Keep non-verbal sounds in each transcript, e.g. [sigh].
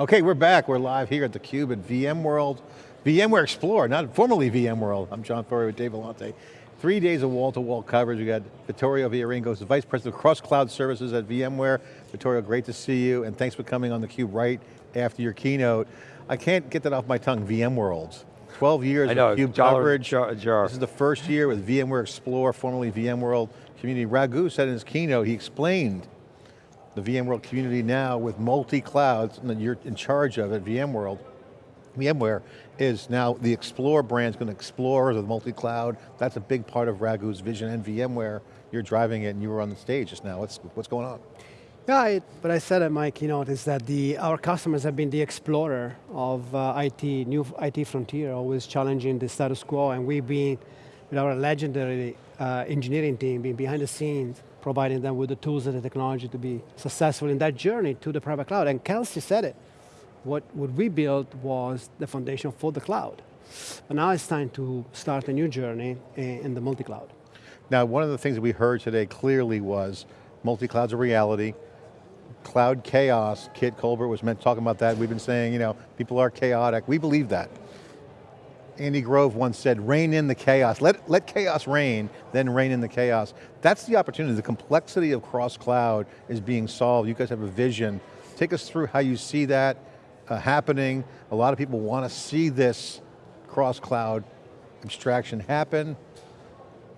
Okay, we're back. We're live here at theCUBE at VMworld, VMware Explore, not formerly VMworld. I'm John Furrier with Dave Vellante. Three days of wall-to-wall -wall coverage. We got Vittorio Viarengo, the Vice President of Cross Cloud Services at VMware. Vittorio, great to see you, and thanks for coming on theCUBE right after your keynote. I can't get that off my tongue, VMworld. 12 years know, of CUBE coverage. Jar, jar. This is the first year with VMware Explore, formerly VMworld Community. Raghu said in his keynote, he explained the VMworld community now with multi-clouds, and you're in charge of it, VMworld. VMware is now, the Explore brand is going to explore the multi-cloud. That's a big part of Raghu's vision and VMware. You're driving it and you were on the stage just now. What's, what's going on? Yeah, it, what I said at my keynote is that the, our customers have been the explorer of uh, IT, new IT frontier, always challenging the status quo, and we've been, with our legendary uh, engineering team, been behind the scenes, providing them with the tools and the technology to be successful in that journey to the private cloud. And Kelsey said it, what, what we built was the foundation for the cloud. But now it's time to start a new journey in the multi-cloud. Now, one of the things that we heard today clearly was multi-cloud's a reality, cloud chaos, Kit Colbert was meant talking about that, we've been saying, you know, people are chaotic, we believe that. Andy Grove once said, reign in the chaos. Let, let chaos reign, then reign in the chaos. That's the opportunity. The complexity of cross-cloud is being solved. You guys have a vision. Take us through how you see that uh, happening. A lot of people want to see this cross-cloud abstraction happen.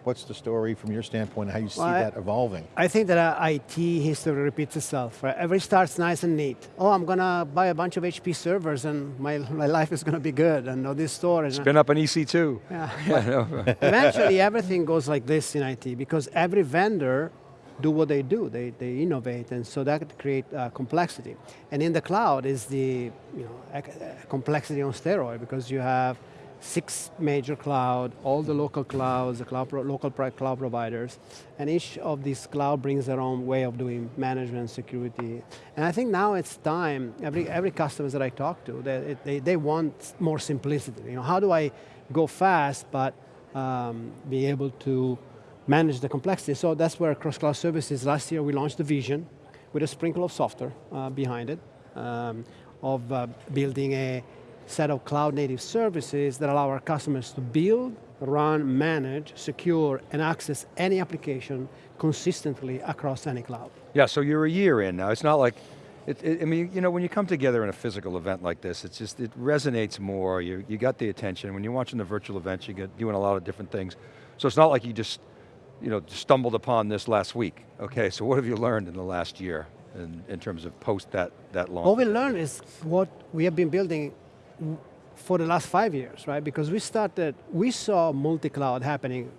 What's the story from your standpoint, how you see well, that evolving? I think that uh, IT history repeats itself. Right? Every starts nice and neat. Oh, I'm going to buy a bunch of HP servers and my, my life is going to be good and all this storage. Spin up an EC2. Yeah. [laughs] yeah [laughs] Eventually everything goes like this in IT because every vendor do what they do, they, they innovate, and so that create uh, complexity. And in the cloud is the you know, complexity on steroid because you have six major cloud, all the local clouds, the cloud local cloud providers, and each of these cloud brings their own way of doing management, security. And I think now it's time, every, every customer that I talk to, they, they, they want more simplicity. You know, how do I go fast, but um, be able to manage the complexity? So that's where cross-cloud services, last year we launched the vision with a sprinkle of software uh, behind it, um, of uh, building a set of cloud native services that allow our customers to build, run, manage, secure, and access any application consistently across any cloud. Yeah, so you're a year in now. It's not like, it, it, I mean, you know, when you come together in a physical event like this, it's just, it resonates more, you, you got the attention. When you're watching the virtual events, you get doing a lot of different things. So it's not like you just, you know, stumbled upon this last week. Okay, so what have you learned in the last year in, in terms of post that, that launch? What we learned is what we have been building for the last five years, right? Because we started, we saw multi-cloud happening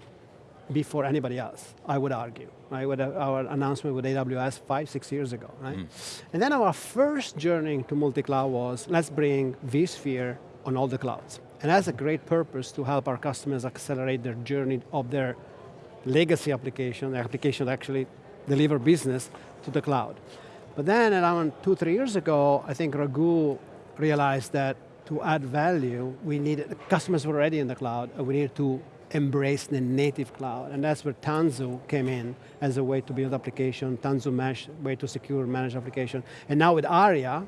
before anybody else, I would argue, right? With our announcement with AWS five, six years ago, right? Mm. And then our first journey to multi-cloud was, let's bring vSphere on all the clouds. And that's a great purpose to help our customers accelerate their journey of their legacy application, the application that actually deliver business to the cloud. But then around two, three years ago, I think Raghu realized that to add value, we needed, customers were already in the cloud, and we needed to embrace the native cloud, and that's where Tanzu came in as a way to build application, Tanzu Mesh, way to secure manage application. And now with ARIA,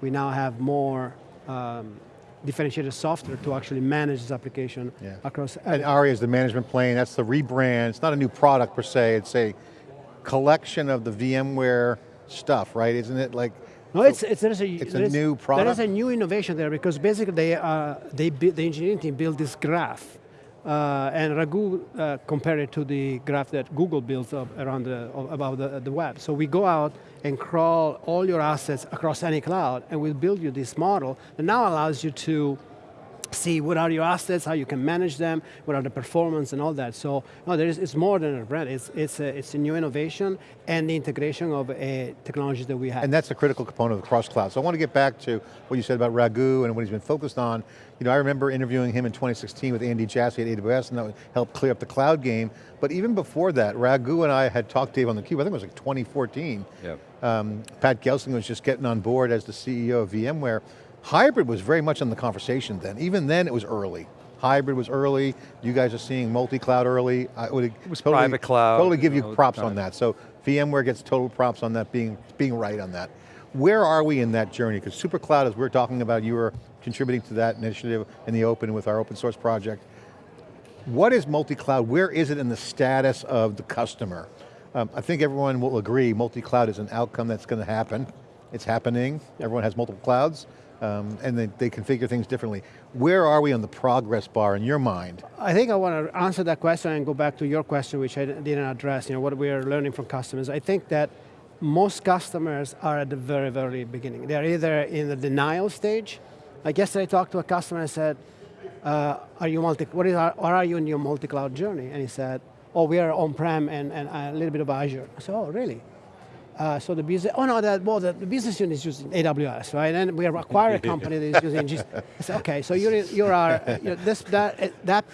we now have more um, differentiated software to actually manage this application yeah. across. And ARIA is the management plane, that's the rebrand, it's not a new product per se, it's a collection of the VMware stuff, right? Isn't it like no, so it's, it's, there's a, it's a new product? There is a new innovation there because basically they, uh, they the engineering team built this graph uh, and Raghu uh, compared it to the graph that Google builds up around the, about the, the web. So we go out and crawl all your assets across any cloud and we'll build you this model that now allows you to see what are your assets, how you can manage them, what are the performance and all that. So no, there is, it's more than a brand, it's, it's, a, it's a new innovation and the integration of a technology that we have. And that's a critical component of cross-cloud. So I want to get back to what you said about Raghu and what he's been focused on. You know, I remember interviewing him in 2016 with Andy Jassy at AWS and that helped clear up the cloud game. But even before that, Raghu and I had talked to Dave on the cube, I think it was like 2014. Yep. Um, Pat Gelsinger was just getting on board as the CEO of VMware. Hybrid was very much in the conversation then. Even then it was early. Hybrid was early. You guys are seeing multi-cloud early. I would it was totally, private cloud. Totally give you, know, props on that. So VMware gets total props on that being, being right on that. Where are we in that journey? Because SuperCloud, as we we're talking about, you were contributing to that initiative in the open with our open source project. What is multi-cloud? Where is it in the status of the customer? Um, I think everyone will agree multi-cloud is an outcome that's going to happen. It's happening, everyone has multiple clouds, um, and they, they configure things differently. Where are we on the progress bar in your mind? I think I want to answer that question and go back to your question, which I didn't address, you know, what we are learning from customers. I think that most customers are at the very, very beginning. They're either in the denial stage. Like yesterday I talked to a customer and said, uh, are you multi, what is, or are you in your multi-cloud journey? And he said, oh, we are on-prem and, and a little bit of Azure. I said, oh, really? Uh, so the business, oh no, that, well, the, the, business unit is using AWS, right? And we acquire a company that is using GCP. I said, okay, so you're, you're our, you're this, that, that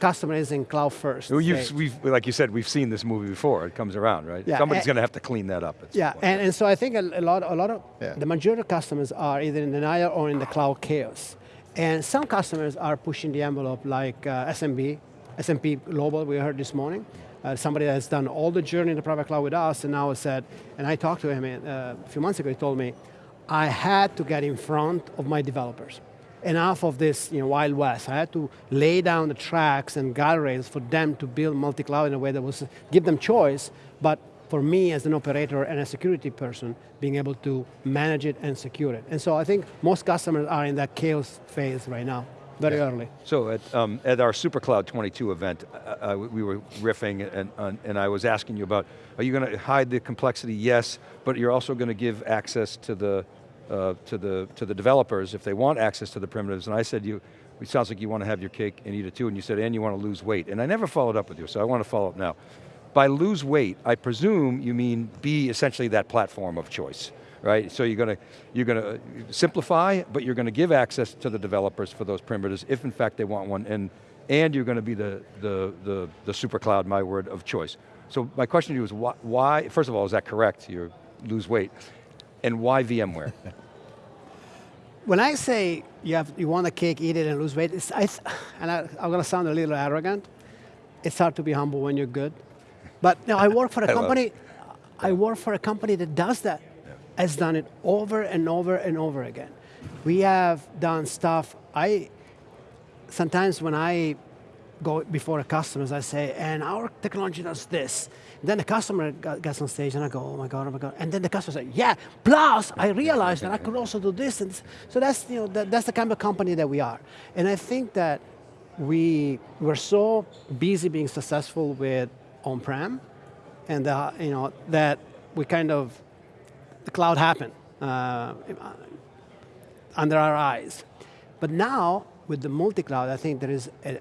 customer is in cloud first. Well, we've, like you said, we've seen this movie before. It comes around, right? Yeah, Somebody's going to have to clean that up. yeah, and, and so I think a, a lot, a lot of yeah. the majority of customers are either in denial or in the cloud chaos. And some customers are pushing the envelope like uh, SMB, S&P Global, we heard this morning. Uh, somebody has done all the journey in the private cloud with us and now said, and I talked to him uh, a few months ago, he told me, I had to get in front of my developers. Enough of this you know, Wild West. I had to lay down the tracks and guardrails for them to build multi-cloud in a way that was, give them choice, but for me as an operator and a security person, being able to manage it and secure it. And so I think most customers are in that chaos phase right now, very yeah. early. So at, um, at our SuperCloud 22 event, uh, uh, we were riffing and, and I was asking you about, are you going to hide the complexity? Yes, but you're also going to give access to the, uh, to, the, to the developers if they want access to the primitives. And I said, you, it sounds like you want to have your cake and eat it too, and you said, and you want to lose weight. And I never followed up with you, so I want to follow up now. By lose weight, I presume you mean be essentially that platform of choice, right? So you're going to you're going to uh, simplify, but you're going to give access to the developers for those primitives if in fact they want one, and and you're going to be the the the, the super cloud, my word of choice. So my question to you is why, why? First of all, is that correct? You lose weight, and why VMware? [laughs] when I say you have you want a cake, eat it, and lose weight, I, and I, I'm going to sound a little arrogant. It's hard to be humble when you're good. But now I work for a [laughs] company, I work for a company that does that, yeah. Has done it over and over and over again. We have done stuff, I, sometimes when I go before a customers, I say, and our technology does this. And then the customer gets on stage and I go, oh my God, oh my God. And then the customer says, yeah, plus I realized that I could also do this. And so that's, you know, that, that's the kind of company that we are. And I think that we were so busy being successful with on-prem, and uh, you know that we kind of the cloud happened uh, under our eyes. But now with the multi-cloud, I think there is an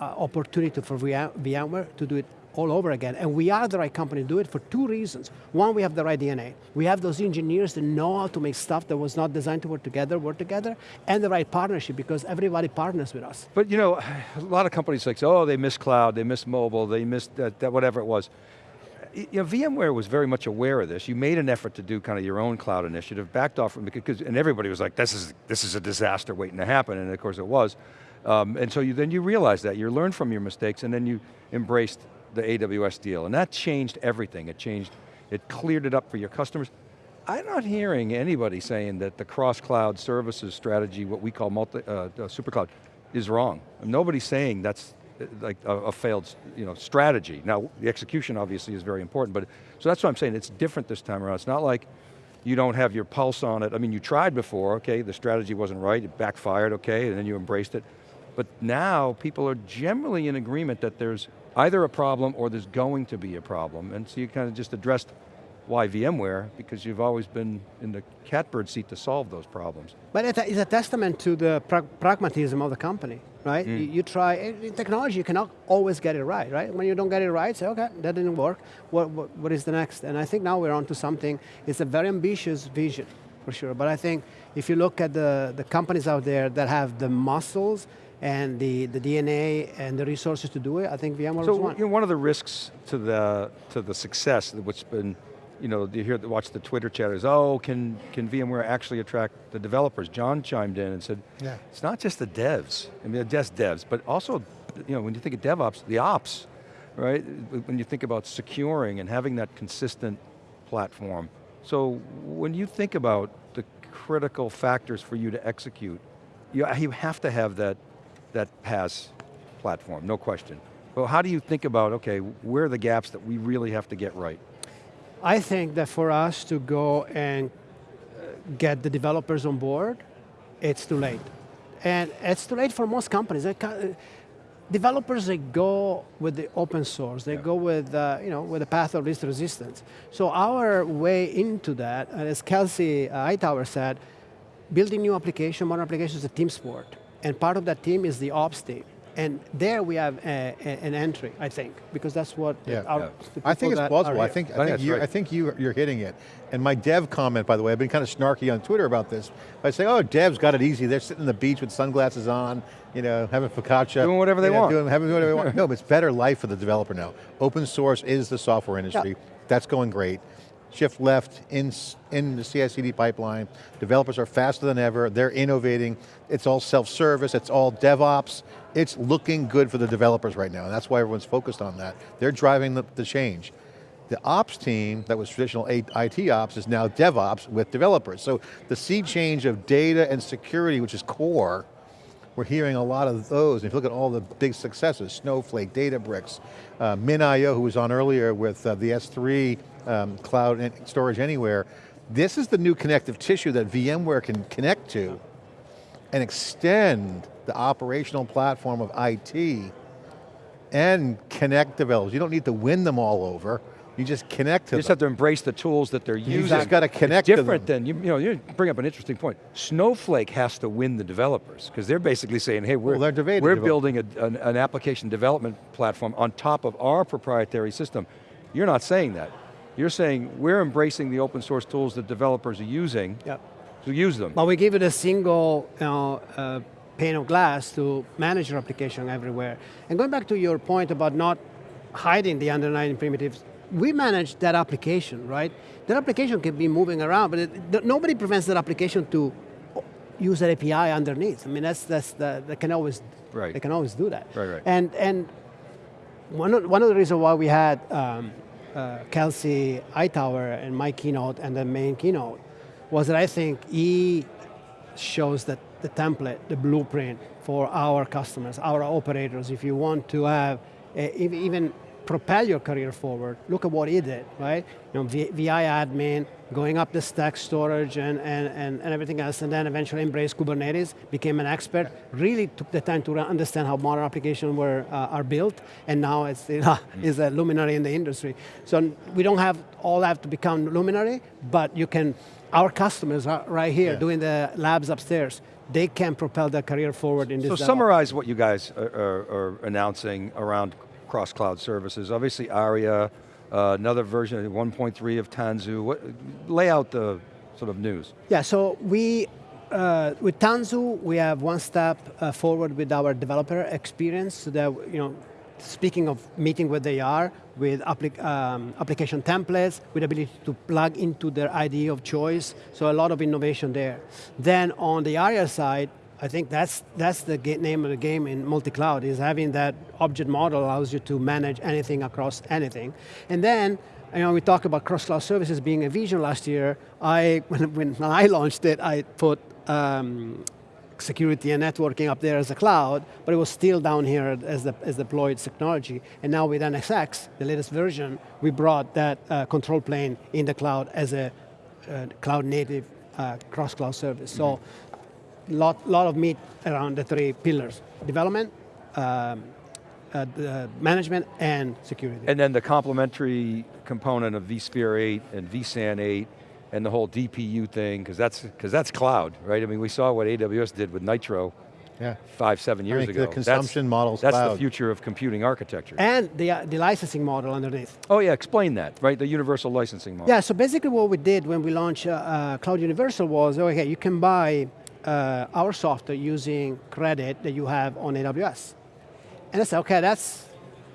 opportunity for VMware to do it all over again. And we are the right company to do it for two reasons. One, we have the right DNA. We have those engineers that know how to make stuff that was not designed to work together, work together, and the right partnership because everybody partners with us. But you know, [sighs] a lot of companies like, oh, they miss cloud, they miss mobile, they miss that, that whatever it was. You know, VMware was very much aware of this. You made an effort to do kind of your own cloud initiative, backed off from because, and everybody was like, this is, this is a disaster waiting to happen, and of course it was. Um, and so you, then you realized that, you learned from your mistakes, and then you embraced the AWS deal, and that changed everything. It changed, it cleared it up for your customers. I'm not hearing anybody saying that the cross-cloud services strategy, what we call multi, uh, uh, super cloud, is wrong. Nobody's saying that's like a, a, failed you know, strategy. Now, the execution obviously is very important, but, so that's what I'm saying, it's different this time around. It's not like you don't have your pulse on it. I mean, you tried before, okay, the strategy wasn't right, it backfired, okay, and then you embraced it. But now, people are generally in agreement that there's either a problem or there's going to be a problem. And so you kind of just addressed why VMware, because you've always been in the catbird seat to solve those problems. But it's a testament to the pra pragmatism of the company, right? Mm. You, you, try, in technology you cannot always get it right, right? When you don't get it right, say, okay, that didn't work, what, what, what is the next? And I think now we're on to something, it's a very ambitious vision, for sure. But I think if you look at the, the companies out there that have the muscles and the, the DNA and the resources to do it, I think VMware so, one. You know, one of the risks to the, to the success, what's been, you know, you hear, watch the Twitter chat is, oh, can, can VMware actually attract the developers? John chimed in and said, yeah. it's not just the devs, I mean, the just devs, but also, you know, when you think of DevOps, the ops, right? When you think about securing and having that consistent platform, So when you think about the critical factors for you to execute, you, you have to have that, that PaaS platform, no question. But how do you think about, okay, where are the gaps that we really have to get right? I think that for us to go and uh, get the developers on board, it's too late. And it's too late for most companies. Uh, Developers, they go with the open source. They go with, uh, you know, with the path of least resistance. So our way into that, and as Kelsey uh, Hightower said, building new application, modern application is a team sport. And part of that team is the ops team. And there we have a, a, an entry, I think, because that's what Yeah. our, Yeah. I think it's that are plausible. I think, I I think think, you, right. I think you, you're hitting it. And my dev comment, by the way, I've been kind of snarky on Twitter about this. I say, oh, devs got it easy. They're sitting on the beach with sunglasses on, you know, having focaccia. Doing whatever they you know, want. Doing, having whatever they want. [laughs] No, but it's better life for the developer now. Open source is the software industry. That's going great. Shift left in, in the CI/CD pipeline. Developers are faster than ever. They're innovating. It's all self-service. It's all DevOps. It's looking good for the developers right now, and that's why everyone's focused on that. They're driving the, the change. The ops team that was traditional IT ops is now DevOps with developers. So the sea change of data and security, which is core, we're hearing a lot of those. If you look at all the big successes, Snowflake, Databricks, uh, MinIO, who was on earlier with uh, the S3 um, Cloud Storage Anywhere, this is the new connective tissue that VMware can connect to and extend the operational platform of IT and connect developers. You don't need to win them all over. You just connect to You just them. have to embrace the tools that they're using. You using. just got to connect to different than, you, you know, you bring up an interesting point. Snowflake has to win the developers, because they're basically saying, hey, we're, Well, debating we're building a, an, an application development platform on top of our proprietary system. You're not saying that. You're saying we're embracing the open source tools that developers are using Yep. to use them. But we give it a single you know, uh, pane of glass to manage your application everywhere. And going back to your point about not hiding the underlying primitives, we manage that application, right? That application can be moving around, but it, nobody prevents that application to use that API underneath. I mean, that's, that's the, they can always, Right. they can always do that. Right, right. And, and one of, one of the reasons why we had um, uh, Kelsey Hightower in my keynote and the main keynote was that I think he shows that the template, the blueprint for our customers, our operators, if you want to have, uh, even propel your career forward, look at what he did, right? You know, v- VI admin, going up the stack storage and, and, and, and everything else, and then eventually embraced Kubernetes, became an expert, really took the time to understand how modern applications were, uh, are built, and now it's, you [laughs] know, is a luminary in the industry. So we don't have all have to become luminary, but you can, our customers are right here Yeah. doing the labs upstairs, they can propel their career forward in this So summarize what you guys are, are, are announcing around cross-cloud services. Obviously ARIA, uh, another version, 1.3 of Tanzu. What, lay out the sort of news. Yeah, so we, uh, with Tanzu, we have one step uh, forward with our developer experience so that, you know, speaking of meeting where they are, with applic um, application templates, with ability to plug into their IDE of choice, so a lot of innovation there. Then on the ARIA side, I think that's, that's the name of the game in multi-cloud, is having that object model allows you to manage anything across anything. And then, you know, we talk about cross-cloud services being a vision last year. I, [laughs] when, when I launched it, I put um, security and networking up there as a cloud, but it was still down here as, the, as deployed technology. And now with NSX, the latest version, we brought that uh, control plane in the cloud as a uh, cloud native uh, cross-cloud service. So lot, lot of meat around the three pillars, development, um, uh, the management, and security. And then the complementary component of vSphere 8 and vSAN 8 and the whole DPU thing, because that's, because that's cloud, right? I mean, we saw what AWS did with Nitro Yeah. five, seven years mean, ago. the That's- consumption model's That's the future of computing architecture. and the, uh, the licensing model underneath. oh yeah, explain that, right? The universal licensing model. Yeah, so basically what we did when we launched uh, uh, Cloud Universal was, okay, you can buy uh, our software using credit that you have on AWS. And I said, okay, that's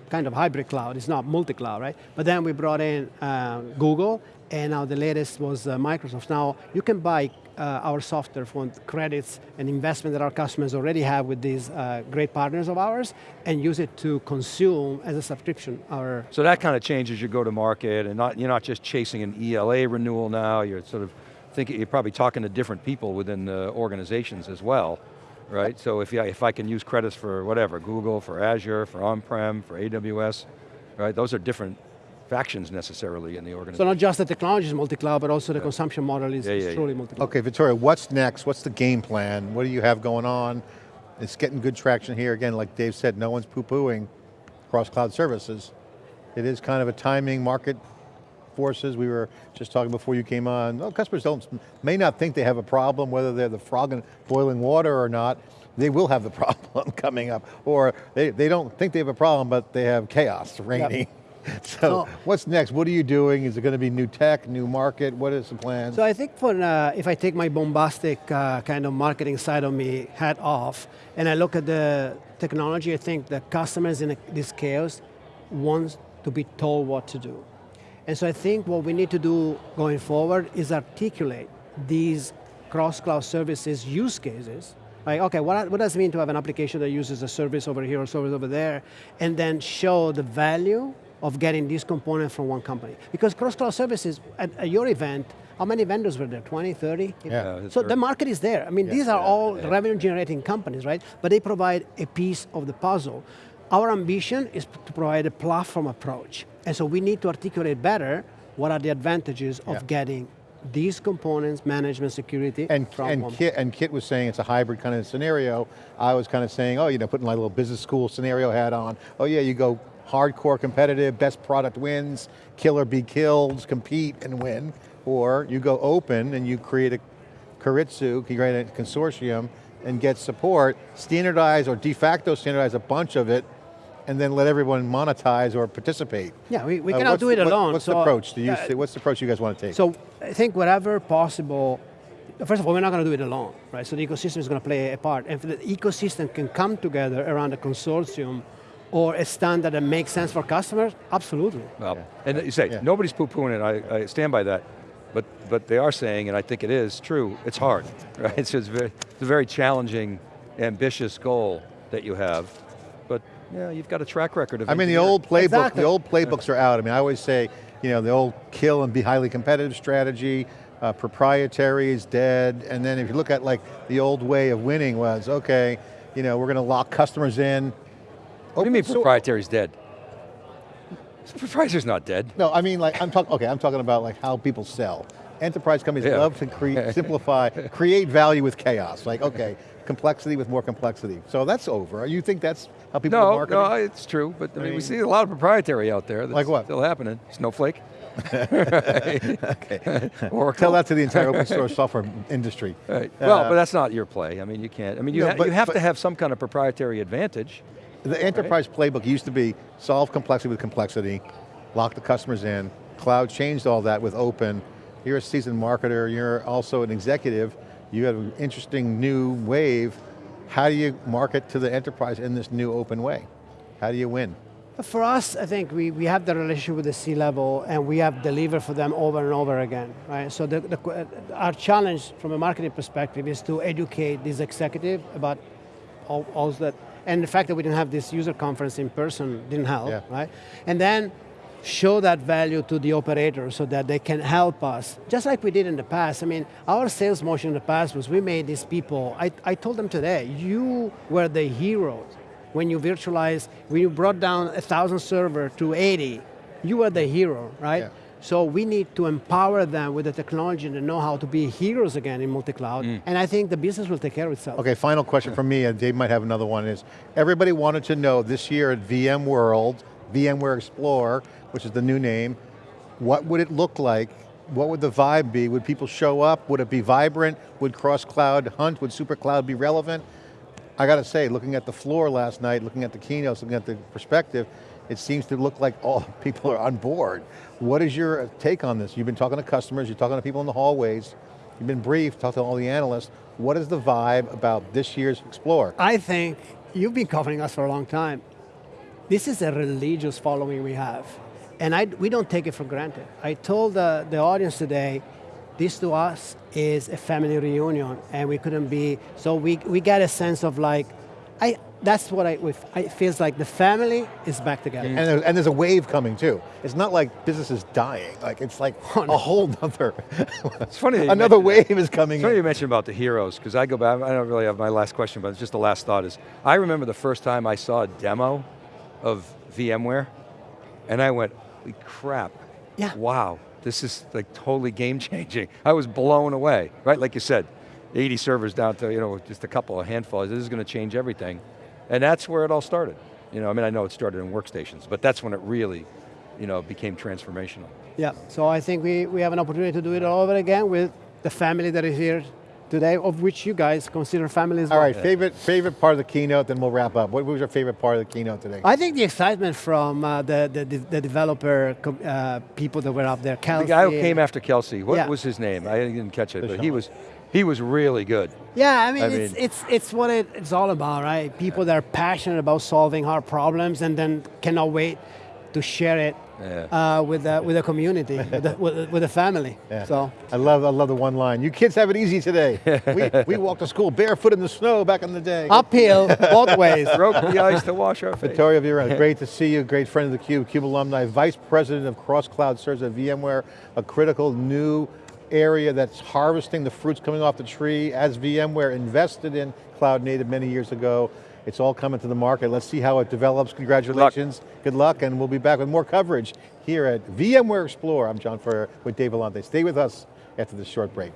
kind of hybrid cloud. It's not multi-cloud, right? But then we brought in uh, Google, and now the latest was uh, Microsoft. Now you can buy uh, our software for credits and investment that our customers already have with these uh, great partners of ours, and use it to consume as a subscription our So that kind of changes your go-to-market, and not, you're not just chasing an ELA renewal now, you're sort of thinking, you're probably talking to different people within the organizations as well, right? So if, yeah, if I can use credits for whatever, Google, for Azure, for on-prem, for AWS, right? Those are different factions necessarily in the organization. So not just the technology is multi-cloud, but also the consumption model is, Yeah, is yeah, yeah. truly multi-cloud. Okay, Vittorio, what's next? What's the game plan? What do you have going on? It's getting good traction here. Again, like Dave said, no one's poo-pooing cross-cloud services. It is kind of a timing market forces. We were just talking before you came on. Well, customers don't, may not think they have a problem, whether they're the frog in boiling water or not. They will have the [laughs] problem coming up. Or they, they don't think they have a problem, but they have chaos [laughs] reigning. [laughs] So So- what's next? What are you doing? Is it going to be new tech, new market? What is the plan? So I think for, uh, if I take my bombastic uh, kind of marketing side of me hat off, and I look at the technology, I think the customers in this chaos want to be told what to do. And so I think what we need to do going forward is articulate these cross-cloud services use cases. Like, okay, what, what does it mean to have an application that uses a service over here or service over there, and then show the value of getting these components from one company. Because cross-cloud services, at, at your event, how many vendors were there, 20, 30? Yeah. So the market is there. I mean, these are all revenue generating companies, right? But they provide a piece of the puzzle. Our ambition is to provide a platform approach. And so we need to articulate better what are the advantages of getting these components, management, security, And, from and, Kit, and Kit was saying it's a hybrid kind of scenario. I was kind of saying, oh, you know, putting my little business school scenario hat on. Oh yeah, you go hardcore competitive, best product wins, kill or be killed, compete and win. Or you go open and you create a keiretsu, you create a consortium and get support, standardize or de facto standardize a bunch of it, and then let everyone monetize or participate. Yeah, we, we Uh, cannot do it the- what- alone. What's so, the approach? Do you uh, see, what's the approach you guys want to take? So I think whatever possible, first of all, we're not going to do it alone, right? So the ecosystem is going to play a part. And if the ecosystem can come together around a consortium or a standard that makes sense for customers, absolutely. Well, and you say, Yeah. nobody's poo-pooing it, I, I stand by that. But, but they are saying, and I think it is true, it's hard, [laughs] right? So it's, very, it's a very challenging, ambitious goal that you have. Yeah, you've got a track record of I mean, the old playbook, Exactly. the old playbooks are out. I mean, I always say, you know, the old kill and be highly competitive strategy, uh, proprietary is dead, and then if you look at like the old way of winning was, okay, you know, we're going to lock customers in. What do you mean Open source- proprietary's dead? Proprietary's not dead. No, I mean, like I'm talking. Okay, I'm talking about like how people sell. Enterprise companies Yeah. love to create, [laughs] simplify, create value with chaos. Like, okay, complexity with more complexity. So that's over. You think that's how people No, market? no, it's true, but I mean, mean- we see a lot of proprietary out there that's Like what? still happening. Snowflake. [laughs] okay. [laughs] Oracle. Tell that to the entire open source software industry. Right. Well, Uh, but that's not your play. I mean, you can't. I mean, you, No, ha but- you have but- to have some kind of proprietary advantage. The enterprise playbook used to be solve complexity with complexity, lock the customers in. Cloud changed all that with open. You're a seasoned marketer, you're also an executive. You have an interesting new wave. How do you market to the enterprise in this new open way? How do you win? For us, I think we, we have the relationship with the C-level and we have delivered for them over and over again, right? So the, the, our challenge from a marketing perspective is to educate this executive about all, all that, and the fact that we didn't have this user conference in person didn't help, Yeah. right? And then show that value to the operator so that they can help us, just like we did in the past. I mean, our sales motion in the past was we made these people, I, I told them today, you were the heroes when you virtualized, when you brought down a thousand server to 80, you were the hero, right? Yeah. So we need to empower them with the technology and the know-how to be heroes again in multi-cloud, mm. and I think the business will take care of itself. Okay, final question from me, and Dave might have another one, is everybody wanted to know this year at VMworld, VMware Explore, which is the new name, what would it look like? What would the vibe be? Would people show up? Would it be vibrant? Would cross-cloud hunt? Would super cloud be relevant? I got to say, looking at the floor last night, looking at the keynotes, looking at the perspective, it seems to look like all [laughs] people are on board. What is your take on this? You've been talking to customers, you're talking to people in the hallways, you've been briefed, talked to all the analysts. What is the vibe about this year's Explore? I think you've been covering us for a long time. This is a religious following we have. And I, we don't take it for granted. I told the, the audience today, this to us is a family reunion and we couldn't be, so we, we get a sense of like, I, that's what I, it feels like the family is back together. And, there- and there's a wave coming too. It's not like business is dying. Like it's like [laughs] Oh, a whole nother, It's funny another wave is coming It's funny in. you mentioned about the heroes, because I go back, I don't really have my last question, but it's just the last thought is, I remember the first time I saw a demo of VMware, and I went, holy crap, Yeah. wow, this is like totally game changing. I was blown away, right? Like you said, 80 servers down to you know just a couple, a handful, this is going to change everything. And that's where it all started. You know, I mean, I know it started in workstations, but that's when it really, you know, became transformational. Yeah, so I think we, we have an opportunity to do it all over again with the family that is here today, of which you guys consider family as well. right, favorite, favorite part of the keynote, then we'll wrap up. What was your favorite part of the keynote today? I think the excitement from uh, the, the, the developer uh, people that were up there, The guy who came after Kelsey, what Yeah. was his name? I didn't catch it, but he was, he was really good. Yeah, I mean, I it's, mean- it's, it's what it, it's all about, right? People that are passionate about solving hard problems and then cannot wait to share it Yeah. uh, with, the, with the community, [laughs] with, the, with, with the family. Yeah. So, I love, I love the one line. You kids have it easy today. we, [laughs] we walked to school barefoot in the snow back in the day. uphill both [laughs] ways. Broke the ice to wash our face. Vittorio Viarengo, great to see you, great friend of the Cube, Cube alumni, Vice President of Cross Cloud Serves at VMware, a critical new area that's harvesting the fruits coming off the tree as VMware invested in cloud native many years ago. It's all coming to the market. Let's see how it develops. Congratulations. Good luck, and we'll be back with more coverage here at VMware Explore. I'm John Furrier with Dave Vellante. Stay with us after this short break.